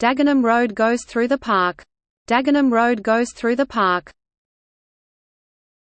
Dagenham Road goes through the park. Dagenham Road goes through the park.